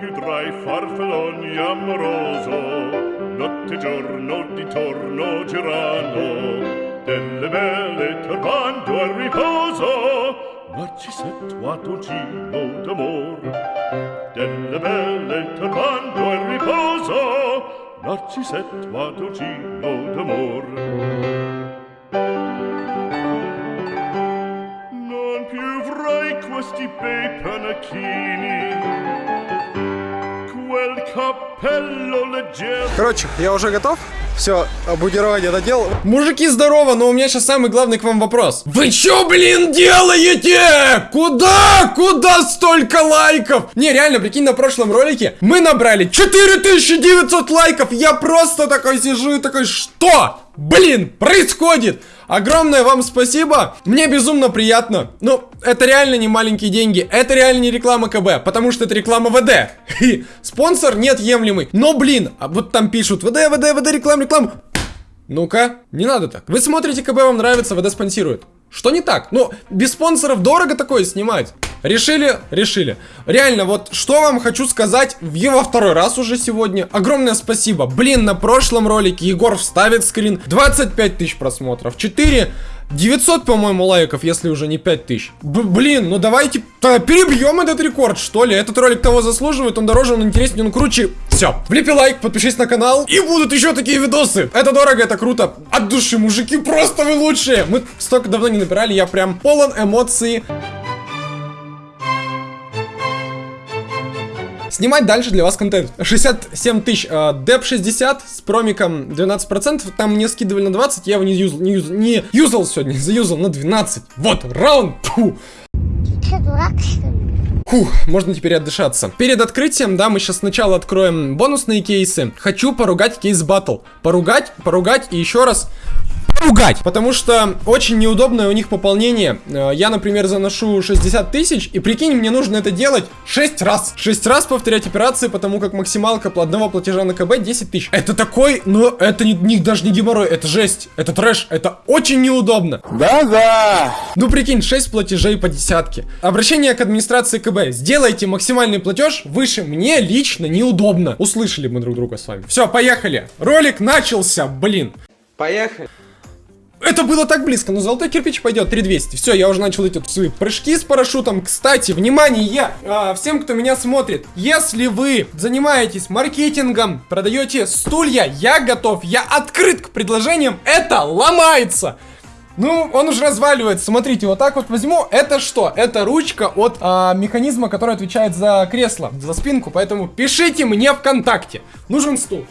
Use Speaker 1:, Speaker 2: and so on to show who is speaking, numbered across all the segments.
Speaker 1: più tra i farfalloni amoroso notte e giorno d'intorno girano delle belle turbando al riposo narcisetto a dolcino d'amor. Delle belle turbando al riposo narcisetto a dolcino d'amor. Non più avrai questi bei panacchini
Speaker 2: Короче, я уже готов. Все, обмундирование надел. Мужики, здорово, но у меня сейчас самый главный к вам вопрос. Вы чё, блин, делаете? Куда? Куда столько лайков? Не, реально, прикинь, на прошлом ролике мы набрали 4900 лайков. Я просто такой сижу и такой, что? Блин, происходит? Огромное вам спасибо. Мне безумно приятно. Ну, это реально не маленькие деньги. Это реально не реклама КБ, потому что это реклама ВД. Спонсор неотъемлемый. Но, блин, а вот там пишут ВД, ВД, ВД, реклама, реклама. Ну-ка, не надо так. Вы смотрите КБ, вам нравится, ВД спонсирует. Что не так? Ну, без спонсоров дорого такое снимать. Решили? Решили. Реально, вот что вам хочу сказать в его второй раз уже сегодня. Огромное спасибо. Блин, на прошлом ролике Егор вставит скрин. 25 тысяч просмотров. 4 900, по-моему, лайков, если уже не 5000. Б блин, ну давайте перебьем этот рекорд, что ли. Этот ролик того заслуживает, он дороже, он интереснее, он круче. Все, влепи лайк, подпишись на канал, и будут еще такие видосы. Это дорого, это круто. От души, мужики, просто вы лучшие. Мы столько давно не набирали, я прям полон эмоций. Снимать дальше для вас контент. 67 тысяч. Э, Деп 60 с промиком 12%. Там мне скидывали на 20, я его не юзал, не юзал, не юзал сегодня, заюзал на 12. Вот, раунд. Фу. Фух, можно теперь отдышаться. Перед открытием, да, мы сейчас сначала откроем бонусные кейсы. Хочу поругать кейс батл. Поругать, поругать и еще раз ругать. Потому что очень неудобное у них пополнение. Э, я, например, заношу 60 тысяч, и прикинь, мне нужно это делать 6 раз. 6 раз повторять операции, потому как максималка одного платежа на КБ 10 тысяч. Это такой, ну, это не, не, даже не геморрой, это жесть, это трэш, это очень неудобно.
Speaker 3: Да-да.
Speaker 2: Ну, прикинь, 6 платежей по десятке. Обращение к администрации КБ. Сделайте максимальный платеж выше. Мне лично неудобно. Услышали мы друг друга с вами. Все, поехали. Ролик начался, блин.
Speaker 3: Поехали.
Speaker 2: Это было так близко, но золотой кирпич пойдет 3200. Все, я уже начал эти свои прыжки с парашютом. Кстати, внимание, а, всем, кто меня смотрит, если вы занимаетесь маркетингом, продаете стулья, я готов, я открыт к предложениям, это ломается. Ну, он уже разваливается. Смотрите, вот так вот возьму. Это что? Это ручка от а, механизма, который отвечает за кресло, за спинку. Поэтому пишите мне ВКонтакте. Нужен стул.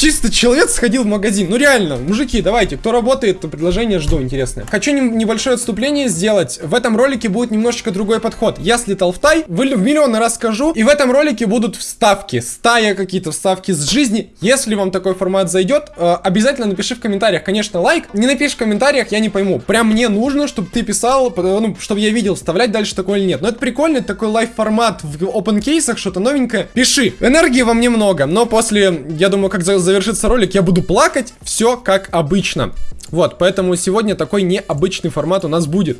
Speaker 2: Чисто человек сходил в магазин. Ну реально, мужики, давайте, кто работает, то предложение жду, интересное. Хочу не, небольшое отступление сделать. В этом ролике будет немножечко другой подход. Я слетал в Тай, в миллион раз скажу. И в этом ролике будут вставки, с Тая какие-то вставки с жизни. Если вам такой формат зайдет, э, обязательно напиши в комментариях, конечно, лайк. Не напиши в комментариях, я не пойму. Прям мне нужно, чтобы ты писал, ну, чтобы я видел, вставлять дальше такое или нет. Но это прикольно, это такой live-формат в open кейсах, что-то новенькое. Пиши. Энергии вам немного, но после, я думаю, как за завершится ролик, я буду плакать. Все как обычно. Вот, поэтому сегодня такой необычный формат у нас будет.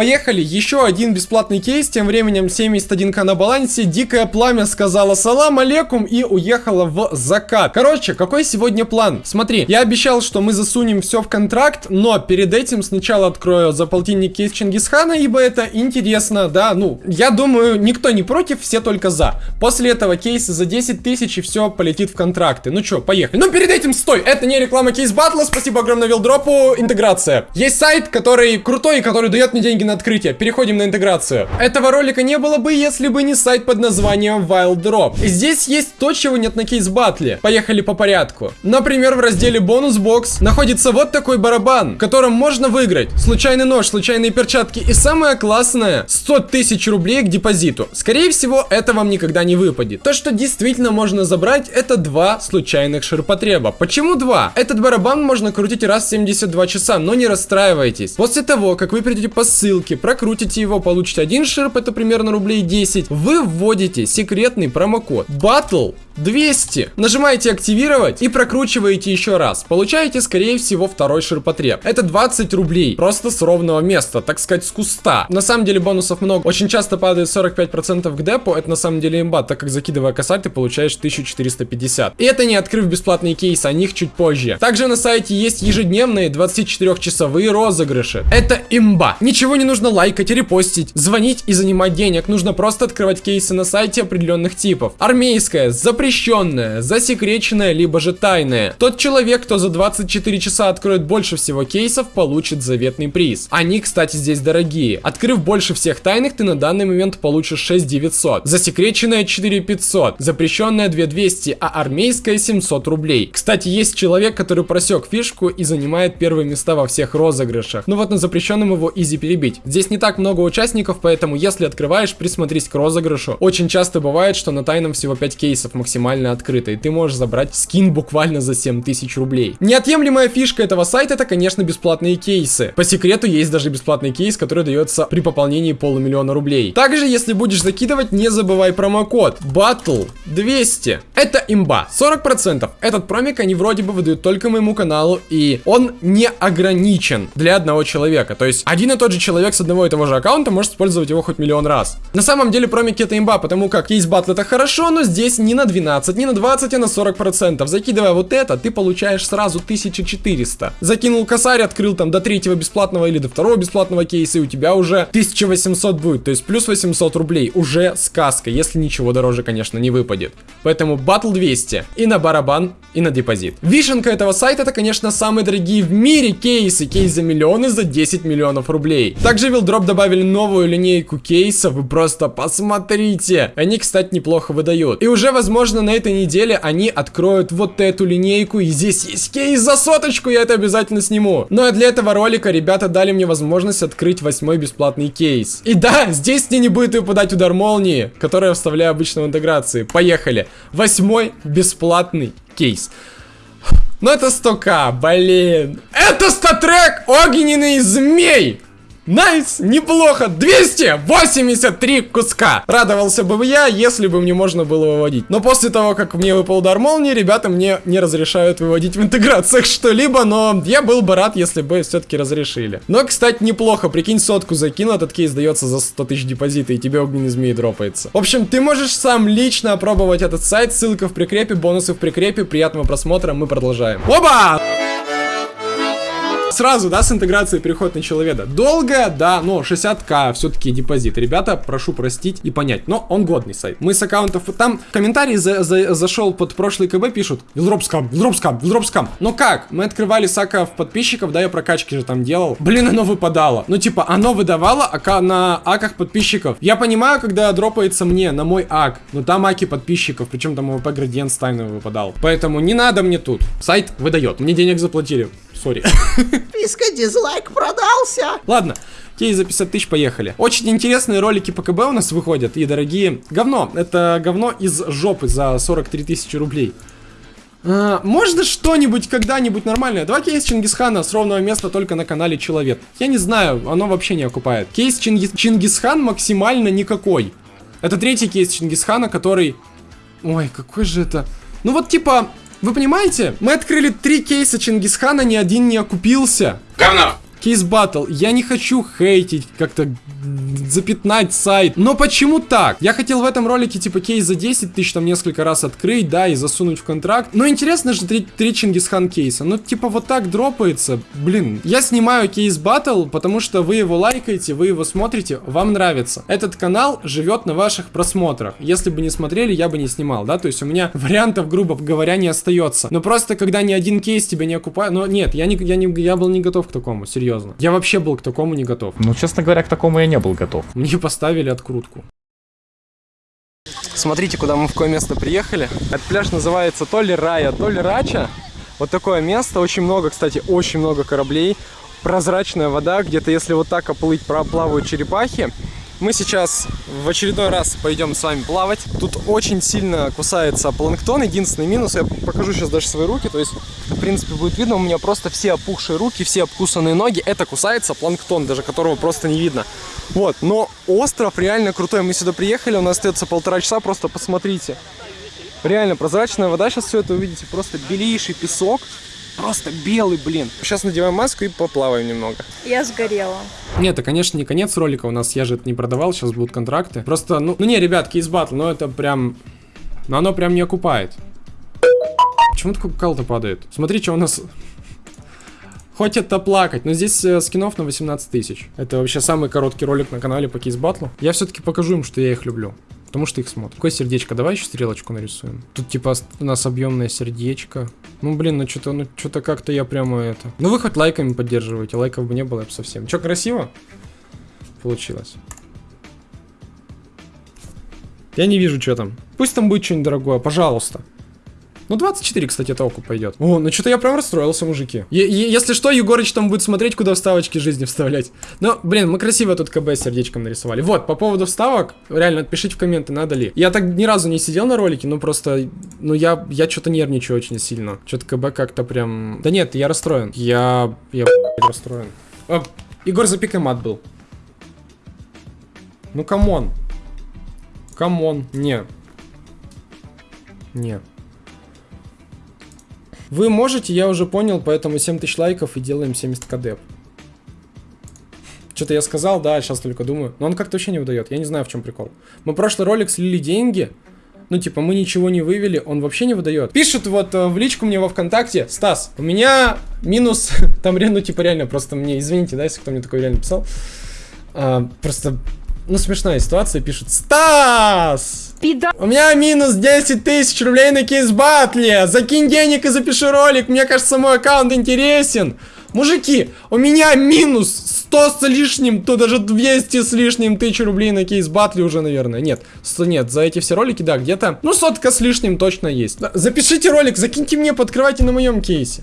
Speaker 2: Поехали, еще один бесплатный кейс, тем временем 71к на балансе, Дикое Пламя сказала салам алейкум и уехала в закат. Короче, какой сегодня план? Смотри, я обещал, что мы засунем все в контракт, но перед этим сначала открою за полтинник кейс Чингисхана, ибо это интересно, да, ну, я думаю, никто не против, все только за. После этого кейса за 10 тысяч и все полетит в контракты. Ну что, поехали. Ну, перед этим, стой, это не реклама кейс батла, спасибо огромное Вилдропу, интеграция. Есть сайт, который крутой, который дает мне деньги деньги на открытие. Переходим на интеграцию. Этого ролика не было бы, если бы не сайт под названием Wild Drop. Здесь есть то, чего нет на кейс батле. Поехали по порядку. Например, в разделе бонус бокс находится вот такой барабан, в котором можно выиграть случайный нож, случайные перчатки и самое классное 100 тысяч рублей к депозиту. Скорее всего, это вам никогда не выпадет. То, что действительно можно забрать, это два случайных ширпотреба. Почему два? Этот барабан можно крутить раз в 72 часа, но не расстраивайтесь. После того, как вы придете по ссылке, ссылки, прокрутите его, получите один шерп, это примерно рублей 10. Вы вводите секретный промокод BATTLE 200. Нажимаете активировать и прокручиваете еще раз. Получаете, скорее всего, второй ширпотреб. Это 20 рублей. Просто с ровного места, так сказать, с куста. На самом деле бонусов много. Очень часто падает 45% к депо. Это на самом деле имба, так как закидывая косарь, ты получаешь 1450. И это не открыв бесплатные кейсы, о них чуть позже. Также на сайте есть ежедневные 24-часовые розыгрыши. Это имба. Ничего нужно лайкать, репостить, звонить и занимать денег. Нужно просто открывать кейсы на сайте определенных типов. Армейская, запрещенная, засекреченная, либо же тайная. Тот человек, кто за 24 часа откроет больше всего кейсов, получит заветный приз. Они, кстати, здесь дорогие. Открыв больше всех тайных, ты на данный момент получишь 6900. Засекреченная 4500, запрещенная 2200, а армейская 700 рублей. Кстати, есть человек, который просек фишку и занимает первые места во всех розыгрышах. Ну вот на запрещенном его изи перебить. Здесь не так много участников, поэтому если открываешь, присмотрись к розыгрышу. Очень часто бывает, что на тайном всего 5 кейсов максимально открыто, и ты можешь забрать скин буквально за 7000 рублей. Неотъемлемая фишка этого сайта это, конечно, бесплатные кейсы. По секрету есть даже бесплатный кейс, который дается при пополнении полумиллиона рублей. Также, если будешь закидывать, не забывай промокод BATTLE 200. Это имба, 40%. Этот промик они вроде бы выдают только моему каналу, и он не ограничен для одного человека. То есть, один и тот же человек с одного и того же аккаунта может использовать его хоть миллион раз. На самом деле, промики это имба, потому как кейс батл это хорошо, но здесь не на 12, не на 20, а на 40%. Закидывая вот это, ты получаешь сразу 1400. Закинул косарь, открыл там до третьего бесплатного или до второго бесплатного кейса, и у тебя уже 1800 будет. То есть, плюс 800 рублей. Уже сказка, если ничего дороже, конечно, не выпадет. Поэтому батл 200. И на барабан, и на депозит. Вишенка этого сайта это, конечно, самые дорогие в мире кейсы. Кейс за миллионы за 10 миллионов рублей. Также Wildrop добавили новую линейку кейсов. Вы просто посмотрите. Они, кстати, неплохо выдают. И уже, возможно, на этой неделе они откроют вот эту линейку. И здесь есть кейс за соточку. Я это обязательно сниму. Ну а для этого ролика ребята дали мне возможность открыть восьмой бесплатный кейс. И да, здесь мне не будет выпадать удар молнии, который я вставляю обычно в интеграции. Поехали. Восьмой бесплатный кейс. Ну это 100к, блин. Это StatTrak огненный змей. Nice, неплохо, 283 куска. Радовался бы я, если бы мне можно было выводить. Но после того, как мне выпал удар молнии, ребята мне не разрешают выводить в интеграциях что-либо, но я был бы рад, если бы все-таки разрешили. Но, кстати, неплохо, прикинь, сотку закинул, этот кейс дается за 100 тысяч депозита, и тебе огненный змей дропается. В общем, ты можешь сам лично опробовать этот сайт, ссылка в прикрепе, бонусы в прикрепе, приятного просмотра, мы продолжаем. Оба! Сразу, да, с интеграцией переход на человека. Долго, да, но 60к все-таки депозит. Ребята, прошу простить и понять, но он годный сайт. Мы с аккаунтов, там комментарий за, за, зашел под прошлый КБ, пишут, вилдропскам, вилдропскам, вилдропскам. Но как? Мы открывали с аков подписчиков, да, я прокачки же там делал. Блин, оно выпадало. Ну, типа, оно выдавало ака на аках подписчиков. Я понимаю, когда дропается мне на мой ак, но там аки подписчиков, причем там ОВП градиент стайный выпадал. Поэтому не надо мне тут. Сайт выдает. Мне денег заплатили. Sorry.
Speaker 4: Писка дизлайк продался.
Speaker 2: Ладно, кейс за 50 тысяч, поехали. Очень интересные ролики по КБ у нас выходят, и дорогие. Говно, это говно из жопы за 43 тысячи рублей. А, можно что-нибудь когда-нибудь нормальное? Два кейс Чингисхана с ровного места только на канале Человек. Я не знаю, оно вообще не окупает. Кейс Чингис... Чингисхан максимально никакой. Это третий кейс Чингисхана, который... Ой, какой же это... Ну вот типа, вы понимаете? Мы открыли три кейса Чингисхана, ни один не окупился.
Speaker 3: Говно!
Speaker 2: Кейс батл. Я не хочу хейтить, как-то запятнать сайт. Но почему так? Я хотел в этом ролике типа кейс за 10 тысяч там несколько раз открыть, да, и засунуть в контракт. Но интересно же три, три Чингисхан кейса. Ну типа вот так дропается. Блин, я снимаю кейс батл, потому что вы его лайкаете, вы его смотрите, вам нравится. Этот канал живет на ваших просмотрах. Если бы не смотрели, я бы не снимал, да, то есть у меня вариантов, грубо говоря, не остается. Но просто когда ни один кейс тебя не окупает, но нет, я, не, я, не, я был не готов к такому, серьезно. Я вообще был к такому не готов.
Speaker 5: Ну, честно говоря, к такому я не был готов.
Speaker 2: Мне поставили открутку. Смотрите, куда мы в какое место приехали. Этот пляж называется то ли Рая, то ли Рача. Вот такое место. Очень много, кстати, очень много кораблей. Прозрачная вода. Где-то, если вот так оплыть, проплавают черепахи. Мы сейчас в очередной раз пойдем с вами плавать. Тут очень сильно кусается планктон. Единственный минус, я покажу сейчас даже свои руки. То есть, в принципе, будет видно, у меня просто все опухшие руки, все обкусанные ноги. Это кусается планктон, даже которого просто не видно. Вот, но остров реально крутой. Мы сюда приехали, у нас остается полтора часа, просто посмотрите. Реально прозрачная вода, сейчас все это увидите. Просто белейший песок. Просто белый, блин. Сейчас надеваем маску и поплаваем немного.
Speaker 6: Я сгорела.
Speaker 2: Нет, это, конечно, не конец ролика у нас, я же это не продавал, сейчас будут контракты. Просто, ну, ну не, ребят, кейс батл, но это прям... Но оно прям не окупает. Почему такой кал-то падает? Смотри, что у нас... Хоть это плакать, но здесь э, скинов на 18 тысяч. Это вообще самый короткий ролик на канале по кейс батлу. Я все-таки покажу им, что я их люблю. Потому что их смотрят. Какое сердечко? Давай еще стрелочку нарисуем. Тут типа у нас объемное сердечко. Ну блин, ну что-то, ну что-то как-то я прямо это. Ну вы хоть лайками поддерживаете, лайков бы не было бы совсем. Че, красиво? Получилось. Я не вижу, что там. Пусть там будет что-нибудь дорогое, пожалуйста. Ну, 24, кстати, это окуп пойдет. О, ну что-то я прям расстроился, мужики. Если что, Егорыч там будет смотреть, куда вставочки жизни вставлять. Но, блин, мы красиво тут КБ сердечком нарисовали. Вот, по поводу вставок, реально, отпишите в комменты, надо ли. Я так ни разу не сидел на ролике, ну просто, ну я, я что-то нервничаю очень сильно. Что-то КБ как-то прям... Да нет, я расстроен. Я, я, расстроен. А, Егор запикай мат был. Ну, come on. Come on. Не. Не. Вы можете, я уже понял, поэтому 7000 лайков и делаем 70к деп. Что-то я сказал, да, сейчас только думаю. Но он как-то вообще не выдает. Я не знаю, в чем прикол. Мы прошлый ролик слили деньги. Ну, типа, мы ничего не вывели, он вообще не выдает. Пишет вот э, в личку мне во ВКонтакте, Стас, у меня минус, там, ну, типа, реально, просто мне, извините, да, если кто мне такой реально писал. А, просто, ну, смешная ситуация, пишет, Стас!
Speaker 6: Пида...
Speaker 2: У меня минус 10 тысяч рублей на кейс-батле. Закинь денег и запиши ролик. Мне кажется, мой аккаунт интересен. Мужики, у меня минус 100 с лишним, то даже 200 с лишним тысяч рублей на кейс-батле уже, наверное. Нет, 100 нет, за эти все ролики, да, где-то, ну, сотка с лишним точно есть. Запишите ролик, закиньте мне, подкрывайте на моем кейсе.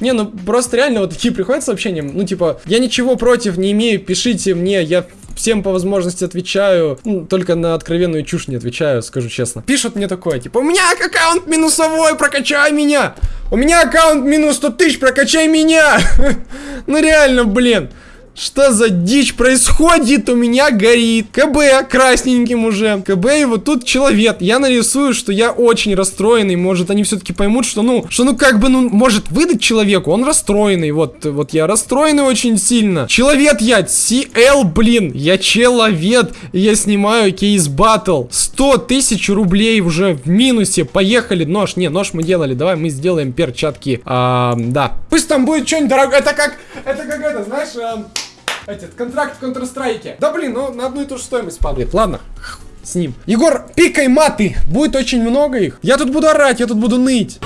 Speaker 2: Не, ну просто реально вот такие приходят сообщения, ну типа, я ничего против не имею, пишите мне, я всем по возможности отвечаю, ну, только на откровенную чушь не отвечаю, скажу честно. Пишут мне такое, типа, у меня аккаунт минусовой, прокачай меня! У меня аккаунт минус 100 тысяч, прокачай меня! ну реально, блин. Что за дичь происходит? У меня горит. КБ красненьким уже. КБ и вот тут человек. Я нарисую, что я очень расстроенный. Может, они все-таки поймут, что ну, что ну как бы, ну, может выдать человеку. Он расстроенный. Вот, вот я расстроенный очень сильно. Человек я. CL, блин. Я человек. Я снимаю кейс батл. 100 тысяч рублей уже в минусе. Поехали. Нож. Не, нож мы делали. Давай мы сделаем перчатки. А, да. Пусть там будет что-нибудь дорогое. Это как, это как это, знаешь... А этот контракт в Counter-Strike. Да блин, ну на одну и ту же стоимость падает. Ладно, с ним. Егор, пикай маты. Будет очень много их. Я тут буду орать, я тут буду ныть.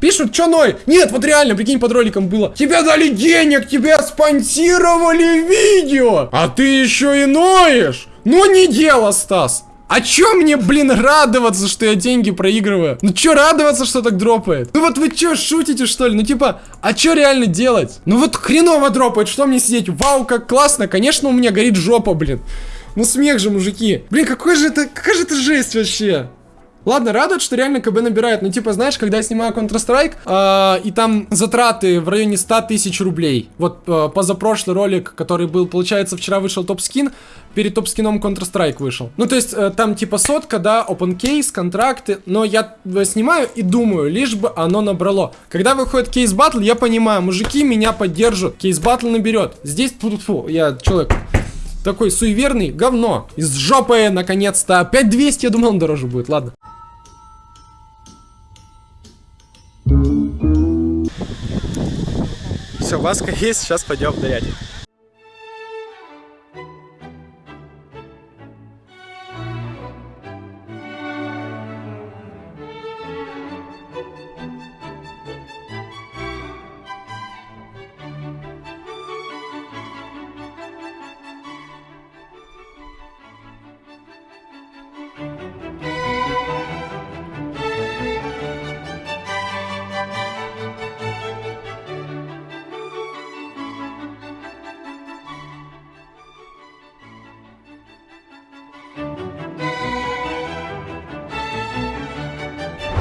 Speaker 2: Пишут, что ной? Нет, вот реально, прикинь, под роликом было. Тебе дали денег, тебя спонсировали видео. А ты еще и ноешь. Ну не дело, Стас. А чё мне, блин, радоваться, что я деньги проигрываю? Ну чё радоваться, что так дропает? Ну вот вы чё, шутите, что ли? Ну типа, а чё реально делать? Ну вот хреново дропает, что мне сидеть? Вау, как классно, конечно, у меня горит жопа, блин. Ну смех же, мужики. Блин, какой же это, какая же это жесть вообще? Ладно, радует, что реально КБ набирает. Ну, типа, знаешь, когда я снимаю Counter-Strike, э, и там затраты в районе 100 тысяч рублей. Вот э, позапрошлый ролик, который был, получается, вчера вышел топ-скин, перед топ-скином Counter-Strike вышел. Ну, то есть, э, там типа сотка, да, open case, контракты, но я э, снимаю и думаю, лишь бы оно набрало. Когда выходит кейс батл, я понимаю, мужики меня поддержат, кейс батл наберет. Здесь, фу, фу я человек такой суеверный, говно. Из жопы, наконец-то. 5200, я думал, он дороже будет, ладно. Все, васка есть, сейчас пойдем нырять.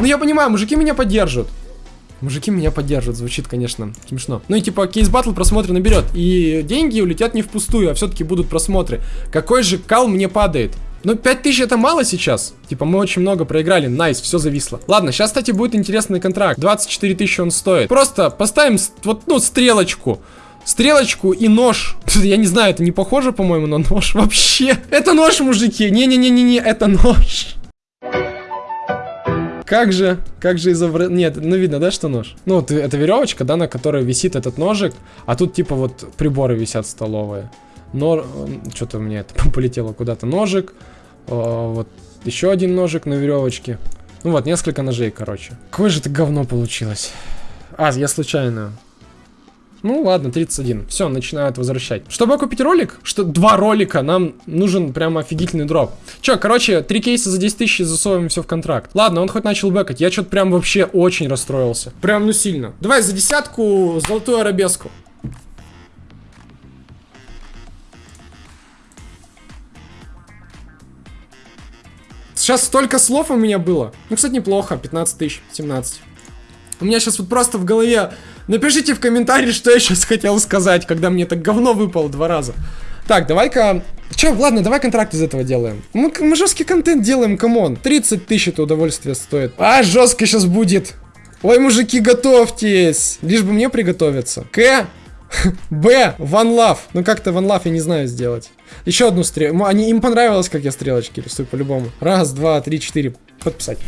Speaker 2: Ну я понимаю, мужики меня поддержат. Мужики меня поддержат, звучит, конечно, смешно. Ну и типа Case Battle просмотры наберет. И деньги улетят не впустую, а все-таки будут просмотры. Какой же кал мне падает? Ну, 5000 это мало сейчас. Типа, мы очень много проиграли. Nice, все зависло. Ладно, сейчас, кстати, будет интересный контракт. 24 тысячи он стоит. Просто поставим, вот, ну, стрелочку. Стрелочку и нож. Я не знаю, это не похоже, по-моему, на нож вообще. Это нож, мужики. Не-не-не-не-не, это нож. Как же, как же изобразить... Нет, ну видно, да, что нож? Ну, вот это веревочка, да, на которой висит этот ножик, а тут типа вот приборы висят столовые. Но... Что-то меня это полетело куда-то. Ножик, о, вот еще один ножик на веревочке. Ну вот, несколько ножей, короче. Какое же это говно получилось. А, я случайно. Ну ладно, 31. Все, начинают возвращать. Чтобы купить ролик, что два ролика, нам нужен прям офигительный дроп. Че, короче, три кейса за 10 тысяч засовываем все в контракт. Ладно, он хоть начал бэкать. Я что-то прям вообще очень расстроился. Прям, ну сильно. Давай за десятку золотую арабеску. Сейчас столько слов у меня было. Ну, кстати, неплохо. 15 тысяч, 17. У меня сейчас вот просто в голове... Напишите в комментарии, что я сейчас хотел сказать, когда мне так говно выпало два раза. Так, давай-ка... Че, ладно, давай контракт из этого делаем. Мы, мы жесткий контент делаем, come on. 30 тысяч это удовольствие стоит. А, жестко сейчас будет. Ой, мужики, готовьтесь. Лишь бы мне приготовиться. К. Б. One Love. Ну как-то One Love я не знаю сделать. Еще одну стрелку. Они, им понравилось, как я стрелочки рисую по-любому. Раз, два, три, четыре. Подписать.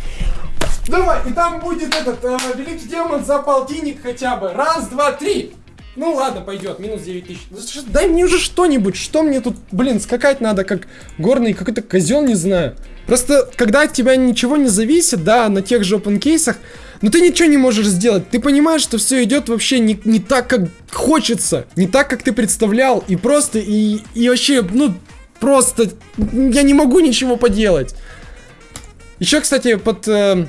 Speaker 2: Давай, и там будет этот э, великий демон за полтинник хотя бы. Раз, два, три. Ну ладно, пойдет, минус 9 тысяч. Дай мне уже что-нибудь, что мне тут, блин, скакать надо, как горный какой-то козел, не знаю. Просто, когда от тебя ничего не зависит, да, на тех же open кейсах, но ты ничего не можешь сделать. Ты понимаешь, что все идет вообще не, не так, как хочется, не так, как ты представлял, и просто, и, и вообще, ну, просто, я не могу ничего поделать. Еще, кстати, под э,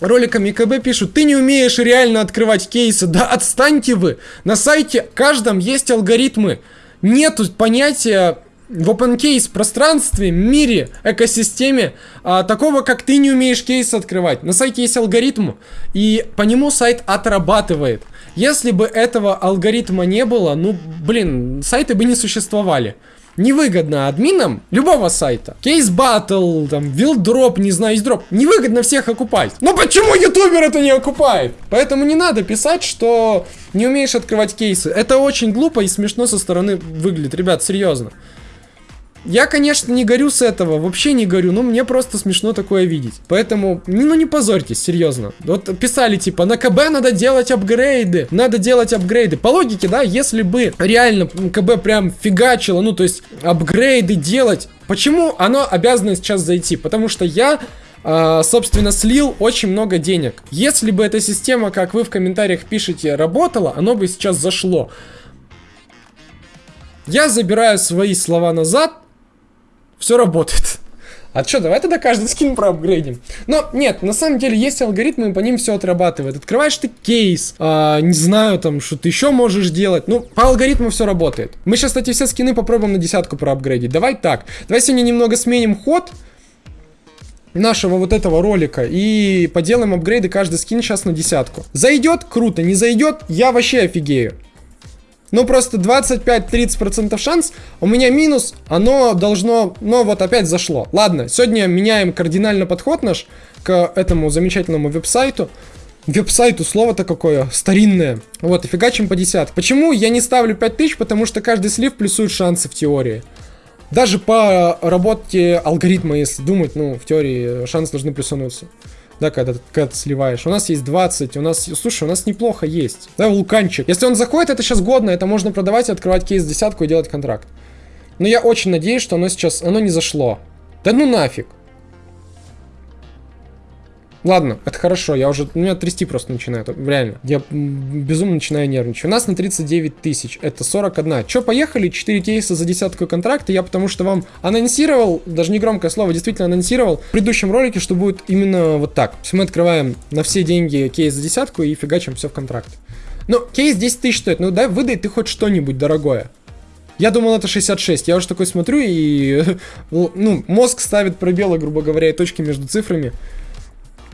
Speaker 2: роликами КБ пишут, ты не умеешь реально открывать кейсы. Да отстаньте вы. На сайте каждом есть алгоритмы. Нету понятия в open пространстве, мире, экосистеме а, такого, как ты не умеешь кейсы открывать. На сайте есть алгоритм, и по нему сайт отрабатывает. Если бы этого алгоритма не было, ну, блин, сайты бы не существовали невыгодно админам любого сайта. Кейс батл, там, вилдроп, не знаю, дроп. Невыгодно всех окупать. Но почему ютубер это не окупает? Поэтому не надо писать, что не умеешь открывать кейсы. Это очень глупо и смешно со стороны выглядит. Ребят, серьезно. Я, конечно, не горю с этого, вообще не горю, но мне просто смешно такое видеть. Поэтому, ну не позорьтесь, серьезно. Вот писали типа, на КБ надо делать апгрейды, надо делать апгрейды. По логике, да, если бы реально КБ прям фигачило, ну то есть апгрейды делать, почему оно обязано сейчас зайти? Потому что я Uh, собственно, слил очень много денег. Если бы эта система, как вы в комментариях пишете, работала, оно бы сейчас зашло. Я забираю свои слова назад, все работает. А что, давай тогда каждый скин проапгрейдим. Но нет, на самом деле есть алгоритмы, по ним все отрабатывает. Открываешь ты кейс, а, не знаю, там, что ты еще можешь делать. Ну, по алгоритму все работает. Мы сейчас, кстати, все скины попробуем на десятку проапгрейдить. Давай так. Давай сегодня немного сменим ход нашего вот этого ролика и поделаем апгрейды каждый скин сейчас на десятку. Зайдет, круто, не зайдет, я вообще офигею. Ну, просто 25-30% шанс. У меня минус, оно должно... Ну, вот опять зашло. Ладно, сегодня меняем кардинально подход наш к этому замечательному веб-сайту. Веб-сайту слово-то какое, старинное. Вот, и фигачим по десятке. Почему я не ставлю 5000? Потому что каждый слив плюсует шансы в теории. Даже по работе алгоритма, если думать, ну, в теории шансы должны плюсануться да, когда, когда ты сливаешь. У нас есть 20, у нас, слушай, у нас неплохо есть. Да, вулканчик. Если он заходит, это сейчас годно, это можно продавать, открывать кейс десятку и делать контракт. Но я очень надеюсь, что оно сейчас, оно не зашло. Да ну нафиг. Ладно, это хорошо, я уже, у меня трясти просто начинает, реально. Я безумно начинаю нервничать. У нас на 39 тысяч, это 41. Че, поехали, 4 кейса за десятку контракта, я потому что вам анонсировал, даже не громкое слово, действительно анонсировал в предыдущем ролике, что будет именно вот так. Есть мы открываем на все деньги кейс за десятку и фигачим все в контракт. Ну, кейс 10 тысяч стоит, ну дай выдай ты хоть что-нибудь дорогое. Я думал, это 66. Я уже такой смотрю, и ну, мозг ставит пробелы, грубо говоря, и точки между цифрами.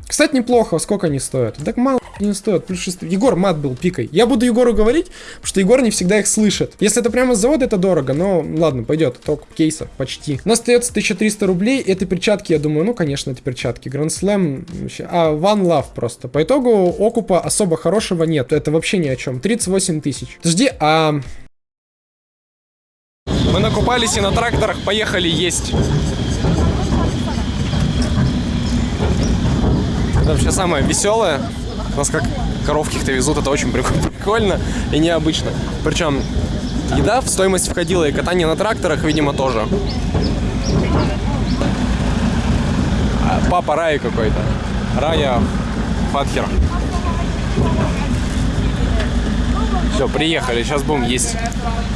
Speaker 2: Кстати, неплохо, сколько они стоят? Так мало не стоят, плюс 6. Егор мат был пикой. Я буду Егору говорить, потому что Егор не всегда их слышит. Если это прямо с завода, это дорого, но ладно, пойдет. Только кейса, почти. У нас остается 1300 рублей. Это перчатки, я думаю, ну, конечно, это перчатки. Grand Slam, а, One Love просто. По итогу окупа особо хорошего нет. Это вообще ни о чем. 38 тысяч. Подожди, а... Мы накупались и на тракторах поехали есть. Это вообще самое веселое. Нас как коровки то везут, это очень прик- прикольно и необычно. Причем еда в стоимость входила и катание на тракторах, видимо, тоже. А, Папа Рай какой-то. Рая Фатхер. Все, приехали, сейчас будем есть.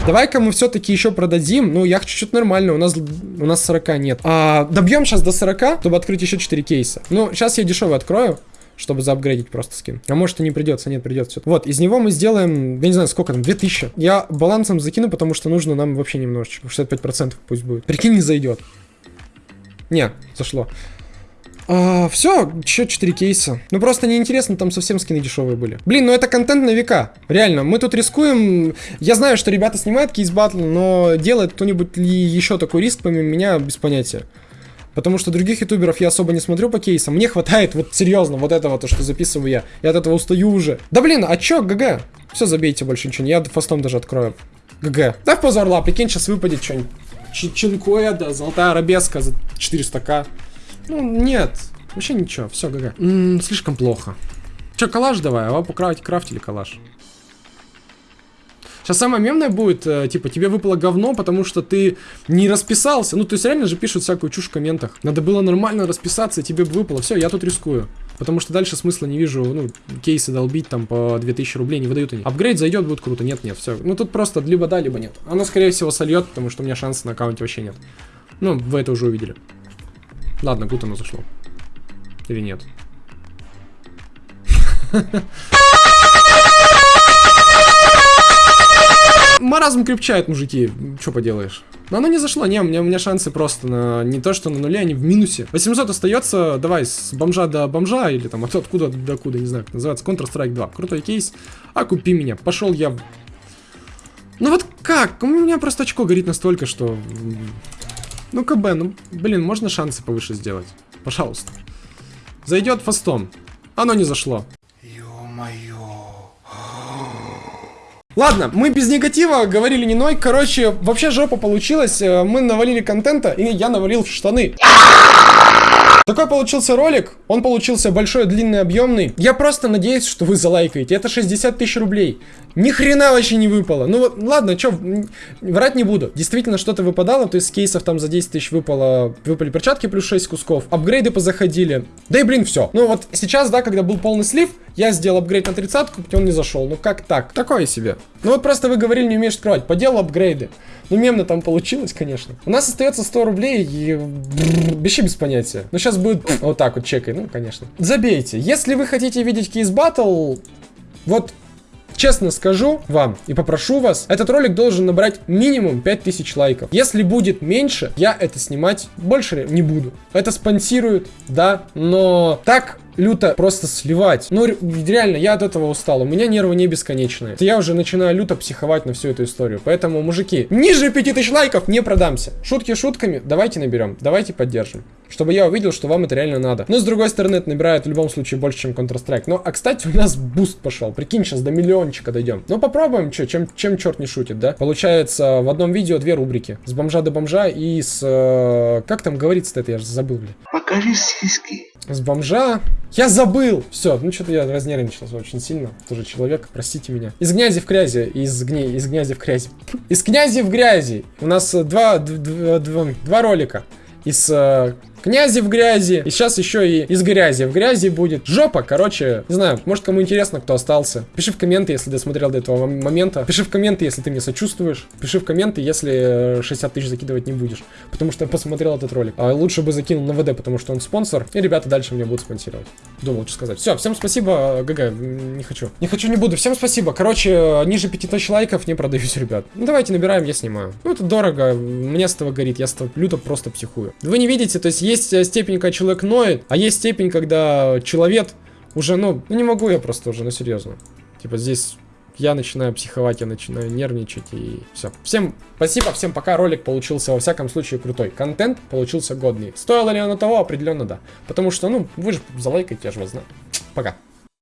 Speaker 2: Давай-ка мы все-таки еще продадим. Ну, я хочу что-то нормальное. У нас, у нас 40 нет. А, добьем сейчас до 40, чтобы открыть еще 4 кейса. Ну, сейчас я дешевый открою. Чтобы заапгрейдить просто скин. А может и не придется, нет, придется. Вот, из него мы сделаем, я не знаю, сколько там, 2000. Я балансом закину, потому что нужно нам вообще немножечко. 65% пусть будет. Прикинь, не зайдет. Не, зашло. А, все, еще 4 кейса. Ну просто неинтересно, там совсем скины дешевые были. Блин, ну это контент на века. Реально, мы тут рискуем. Я знаю, что ребята снимают Case Battle, но делает кто-нибудь ли еще такой риск помимо меня, без понятия. Потому что других ютуберов я особо не смотрю по кейсам. Мне хватает вот серьезно вот этого, то, что записываю я. Я от этого устаю уже. Да блин, а чё, GG? Все, забейте больше ничего. Я fast ом даже открою. GG. Да в позор орла, прикинь, сейчас выпадет что-нибудь. Чинкоя, да, золотая арабеска за 400к. Ну, нет. Вообще ничего, все, ГГ. М, слишком плохо. Че, калаш давай, а вы покрафтили крафтили калаш. Сейчас самое мемное будет, э, типа, тебе выпало говно, потому что ты не расписался. Ну, то есть реально же пишут всякую чушь в комментах. Надо было нормально расписаться, и тебе бы выпало. Все, я тут рискую. Потому что дальше смысла не вижу, ну, кейсы долбить там по 2000 рублей, не выдают они. Апгрейд зайдет, будет круто. Нет, нет, все. Ну, тут просто либо да, либо нет. Оно, скорее всего, сольет, потому что у меня шансов на аккаунте вообще нет. Ну, вы это уже увидели. Ладно, тут оно зашло. Или нет? Маразм крепчает, мужики. Что поделаешь? Но оно не зашло, не, у меня, у меня шансы просто на не то, что на нуле, они в минусе. 800 остается, давай, с бомжа до бомжа, или там от, откуда до куда, не знаю, как называется, Counter-Strike 2. Крутой кейс. А купи меня. Пошел я. Ну вот как? У меня просто очко горит настолько, что... Ну КБ, ну, блин, можно шансы повыше сделать? Пожалуйста. Зайдет фастом. Оно не зашло. Ладно, мы без негатива говорили не ной. Короче, вообще жопа получилась. Э, Мы навалили контента, и я навалил в штаны. Такой получился ролик, он получился большой, длинный, объемный. Я просто надеюсь, что вы залайкаете. Это 60 тысяч рублей. Ни хрена вообще не выпало. Ну вот, ладно, м, врать не буду. Действительно, что-то выпадало, то есть с кейсов там за 10 тысяч выпало, выпали перчатки плюс 6 кусков. Апгрейды позаходили. Да и блин, все. Ну вот сейчас, да, когда был полный слив, я сделал апгрейд на 30 он не зашел. Ну как так? Такое себе. Ну вот просто вы говорили, не умеешь скрывать. Поделал апгрейды. Ну мемно там получилось, конечно. У нас остается 100 рублей и... Вообще без понятия. Ну сейчас будет вот так вот чекай, ну конечно. Забейте. Если вы хотите видеть кейс батл, вот Честно скажу вам и попрошу вас, этот ролик должен набрать минимум 5000 лайков. Если будет меньше, я это снимать больше не буду. Это спонсируют, да, но так люто просто сливать. Ну, ре- реально, я от этого устал. У меня нервы не бесконечные. Я уже начинаю люто психовать на всю эту историю. Поэтому, мужики, ниже 5000 лайков не продамся. Шутки шутками, давайте наберем, давайте поддержим. Чтобы я увидел, что вам это реально надо. Но с другой стороны, это набирает в любом случае больше, чем Counter-Strike. Ну, а кстати, у нас буст пошел. Прикинь, сейчас до миллиончика дойдем. Ну, попробуем, что, чем, чем черт не шутит, да? Получается, в одном видео две рубрики. С бомжа до бомжа и с... э, как там говорится-то это, я же забыл, бля.
Speaker 4: Покажи сиськи.
Speaker 2: С бомжа. Я забыл! Все, ну что-то я разнервничался очень сильно. Тоже человек, простите меня. Из грязи в грязи. Из гней, из грязи в грязи. Из князи в грязи. У нас э, два, д- д- два, два ролика. Из э, князи в грязи. И сейчас еще и из грязи в грязи будет. Жопа, короче. Не знаю, может кому интересно, кто остался. Пиши в комменты, если досмотрел до этого мом- момента. Пиши в комменты, если ты мне сочувствуешь. Пиши в комменты, если э, 60 тысяч закидывать не будешь. Потому что я посмотрел этот ролик. А лучше бы закинул на ВД, потому что он спонсор. И ребята дальше меня будут спонсировать. Думал, что сказать. Все, всем спасибо. ГГ, не хочу. Не хочу, не буду. Всем спасибо. Короче, э, ниже 5000 лайков не продаюсь, ребят. Ну давайте набираем, я снимаю. Ну это дорого. Мне с этого горит. Я с этого люто просто психую. Вы не видите, то есть есть есть э, степень, когда человек ноет, а есть степень, когда человек уже, ну, ну не могу я просто уже, ну серьезно. Типа здесь я начинаю психовать, я начинаю нервничать и все. Всем спасибо, всем пока. Ролик получился во всяком случае крутой. Контент получился годный. Стоило ли оно того? Определенно да. Потому что, ну, вы же залайкаете, я же вас знаю. Пока.